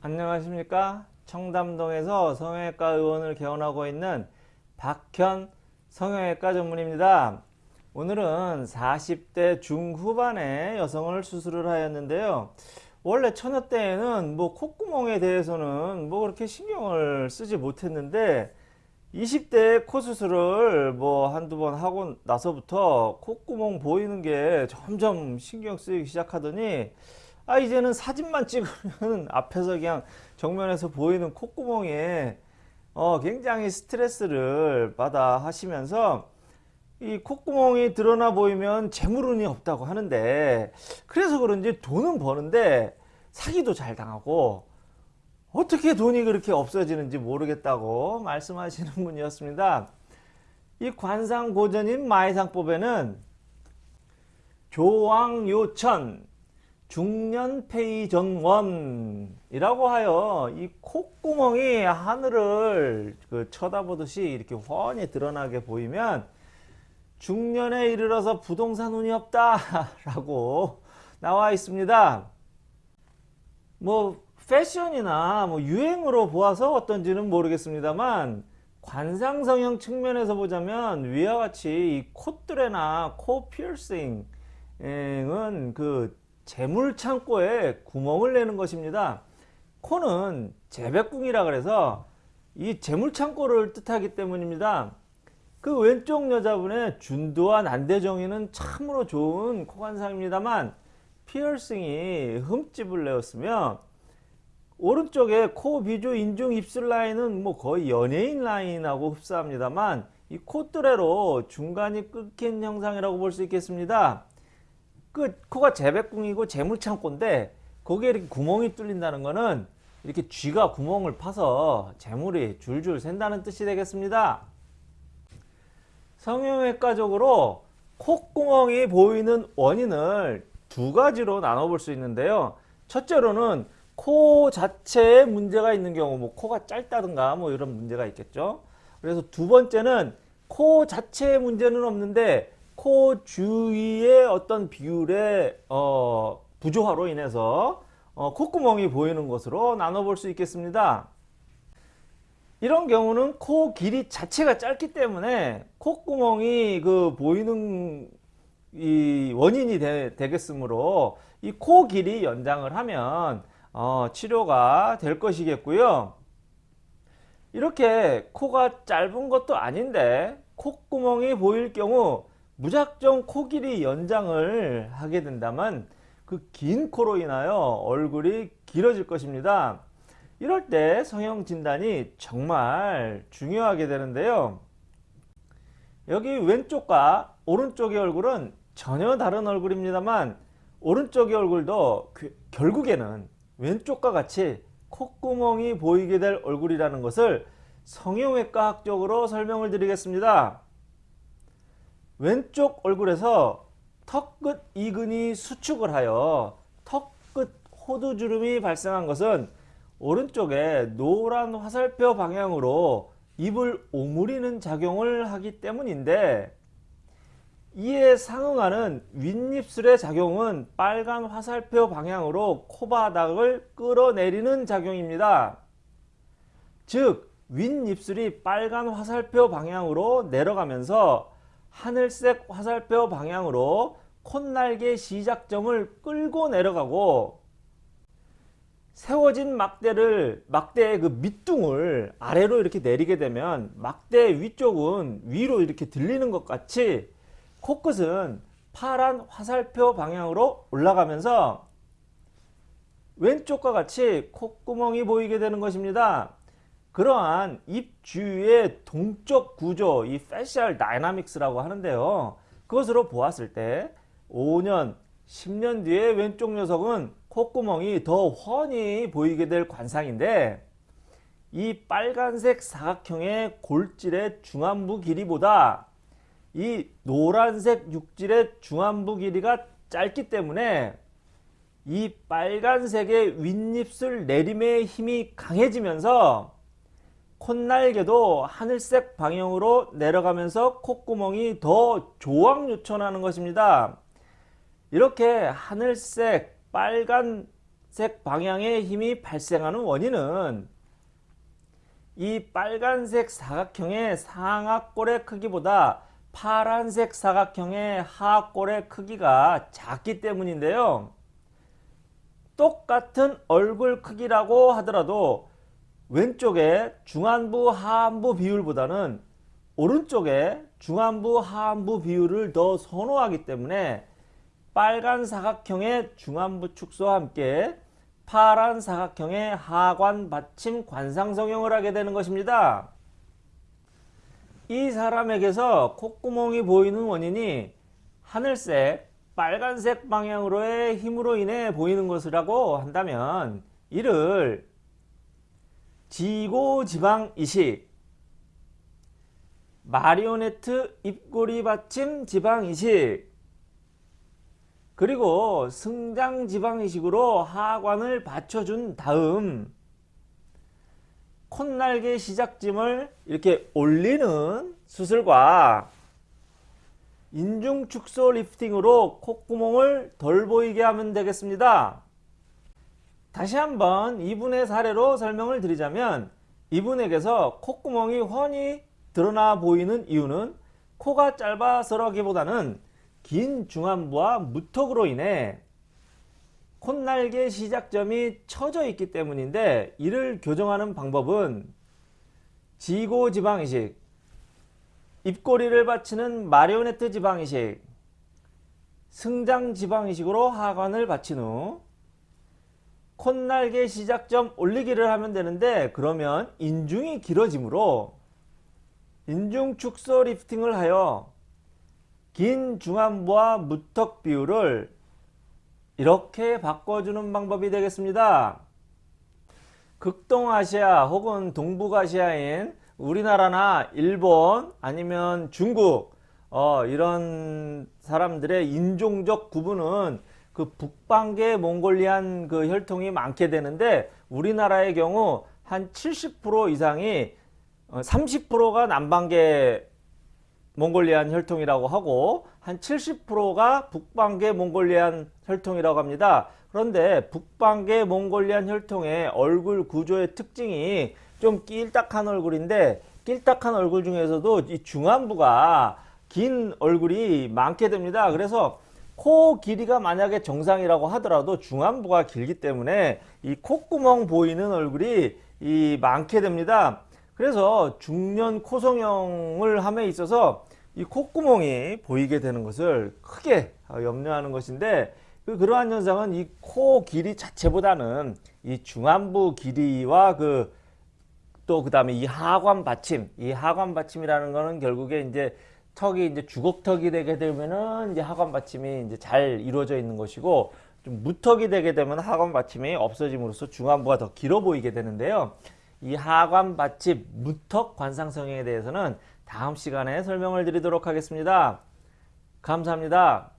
안녕하십니까? 청담동에서 성형외과 의원을 개원하고 있는 박현 성형외과 전문입니다. 오늘은 40대 중후반의 여성을 수술을 하였는데요. 원래 처녀 때에는 뭐 콧구멍에 대해서는 뭐 그렇게 신경을 쓰지 못했는데 20대 코 수술을 뭐 한두 번 하고 나서부터 콧구멍 보이는 게 점점 신경 쓰이기 시작하더니 아 이제는 사진만 찍으면 앞에서 그냥 정면에서 보이는 콧구멍에 어 굉장히 스트레스를 받아 하시면서 이 콧구멍이 드러나 보이면 재물운이 없다고 하는데 그래서 그런지 돈은 버는데 사기도 잘 당하고 어떻게 돈이 그렇게 없어지는지 모르겠다고 말씀하시는 분이었습니다. 이 관상고전인 마이상법에는 조왕요천 중년페이전원이라고 하여 이 콧구멍이 하늘을 그 쳐다보듯이 이렇게 훤히 드러나게 보이면 중년에 이르러서 부동산 운이 없다 라고 나와 있습니다. 뭐 패션이나 뭐 유행으로 보아서 어떤지는 모르겠습니다만 관상성형 측면에서 보자면 위와 같이 이 콧뚜레나 코 피어싱은 그 재물 창고에 구멍을 내는 것입니다. 코는 재백궁이라 그래서 이 재물 창고를 뜻하기 때문입니다. 그 왼쪽 여자분의 준두와 난대정이는 참으로 좋은 코관상입니다만 피어싱이 흠집을 내었으며 오른쪽에 코 비주 인중 입술 라인은 뭐 거의 연예인 라인하고 흡사합니다만 이 콧뚜레로 중간이 끊긴 형상이라고 볼 수 있겠습니다. 그 코가 재백궁이고 재물창고인데 거기에 이렇게 구멍이 뚫린다는 것은 이렇게 쥐가 구멍을 파서 재물이 줄줄 샌다는 뜻이 되겠습니다. 성형외과적으로 콧구멍이 보이는 원인을 두 가지로 나눠볼 수 있는데요. 첫째로는 코 자체에 문제가 있는 경우 뭐 코가 짧다든가 뭐 이런 문제가 있겠죠. 그래서 두 번째는 코 자체에 문제는 없는데 코 주위의 어떤 비율의 어, 부조화로 인해서 어, 콧구멍이 보이는 것으로 나눠볼 수 있겠습니다. 이런 경우는 코 길이 자체가 짧기 때문에 콧구멍이 그 보이는 이 원인이 되, 겠으므로 이 코 길이 연장을 하면 어, 치료가 될 것이겠고요. 이렇게 코가 짧은 것도 아닌데 콧구멍이 보일 경우 무작정 코 길이 연장을 하게 된다면 그 긴 코로 인하여 얼굴이 길어질 것입니다. 이럴 때 성형 진단이 정말 중요하게 되는데요. 여기 왼쪽과 오른쪽의 얼굴은 전혀 다른 얼굴입니다만 오른쪽의 얼굴도 그 결국에는 왼쪽과 같이 콧구멍이 보이게 될 얼굴이라는 것을 성형외과 학적으로 설명을 드리겠습니다. 왼쪽 얼굴에서 턱 끝 이근이 수축을 하여 턱 끝 호두주름이 발생한 것은 오른쪽에 노란 화살표 방향으로 입을 오므리는 작용을 하기 때문인데 이에 상응하는 윗입술의 작용은 빨간 화살표 방향으로 코바닥을 끌어내리는 작용입니다. 즉 윗입술이 빨간 화살표 방향으로 내려가면서 하늘색 화살표 방향으로 콧날개 시작점을 끌고 내려가고 세워진 막대를 막대의 그 밑둥을 아래로 이렇게 내리게 되면 막대 위쪽은 위로 이렇게 들리는 것 같이 코끝은 파란 화살표 방향으로 올라가면서 왼쪽과 같이 콧구멍이 보이게 되는 것입니다. 그러한 입 주위의 동적 구조, 이 facial dynamics라고 하는데요. 그것으로 보았을 때 5년, 10년 뒤에 왼쪽 녀석은 콧구멍이 더 훤히 보이게 될 관상인데 이 빨간색 사각형의 골질의 중안부 길이보다 이 노란색 육질의 중안부 길이가 짧기 때문에 이 빨간색의 윗입술 내림의 힘이 강해지면서 콧날개도 하늘색 방향으로 내려가면서 콧구멍이 더 조왕요천하는 것입니다. 이렇게 하늘색 빨간색 방향의 힘이 발생하는 원인은 이 빨간색 사각형의 상하골의 크기보다 파란색 사각형의 하골의 크기가 작기 때문인데요. 똑같은 얼굴 크기라고 하더라도 왼쪽에 중안부 하안부 비율보다는 오른쪽에 중안부 하안부 비율을 더 선호하기 때문에 빨간 사각형의 중안부 축소와 함께 파란 사각형의 하관 받침 관상 성형을 하게 되는 것입니다. 이 사람에게서 콧구멍이 보이는 원인이 하늘색, 빨간색 방향으로의 힘으로 인해 보이는 것이라고 한다면 이를 지고지방 이식, 마리오네트 입꼬리 받침 지방 이식, 그리고 승장 지방 이식으로 하관을 받쳐준 다음 콧날개 시작짐을 이렇게 올리는 수술과 인중 축소 리프팅으로 콧구멍을 덜 보이게 하면 되겠습니다. 다시 한번 이분의 사례로 설명을 드리자면 이분에게서 콧구멍이 훤히 드러나 보이는 이유는 코가 짧아서라기보다는 긴 중안부와 무턱으로 인해 콧날개 시작점이 처져 있기 때문인데 이를 교정하는 방법은 지고지방이식, 입꼬리를 받치는 마리오네트 지방이식, 승장 지방이식으로 하관을 받친 후 콧날개 시작점 올리기를 하면 되는데 그러면 인중이 길어지므로 인중 축소 리프팅을 하여 긴 중안부와 무턱 비율을 이렇게 바꿔주는 방법이 되겠습니다. 극동아시아 혹은 동북아시아인 우리나라나 일본 아니면 중국 어, 이런 사람들의 인종적 구분은 그 북방계 몽골리안 그 혈통이 많게 되는데 우리나라의 경우 한 70% 이상이 30%가 남방계 몽골리안 혈통이라고 하고 한 70%가 북방계 몽골리안 혈통이라고 합니다. 그런데 북방계 몽골리안 혈통의 얼굴 구조의 특징이 좀 낄딱한 얼굴인데 낄딱한 얼굴 중에서도 이 중안부가 긴 얼굴이 많게 됩니다. 그래서 코 길이가 만약에 정상이라고 하더라도 중안부가 길기 때문에 이 콧구멍 보이는 얼굴이 이 많게 됩니다. 그래서 중년 코성형을 함에 있어서 이 콧구멍이 보이게 되는 것을 크게 염려하는 것인데 그 그러한 현상은 이 코 길이 자체보다는 이 중안부 길이와 그 또 그 다음에 이 하관 받침, 이 하관 받침이라는 거는 결국에 이제 턱이 이제 주걱턱이 되게 되면은 이제 하관 받침이 이제 잘 이루어져 있는 것이고 좀 무턱이 되게 되면 하관 받침이 없어짐으로써 중안부가 더 길어 보이게 되는데요. 이 하관 받침 무턱 관상 성형에 대해서는 다음 시간에 설명을 드리도록 하겠습니다. 감사합니다.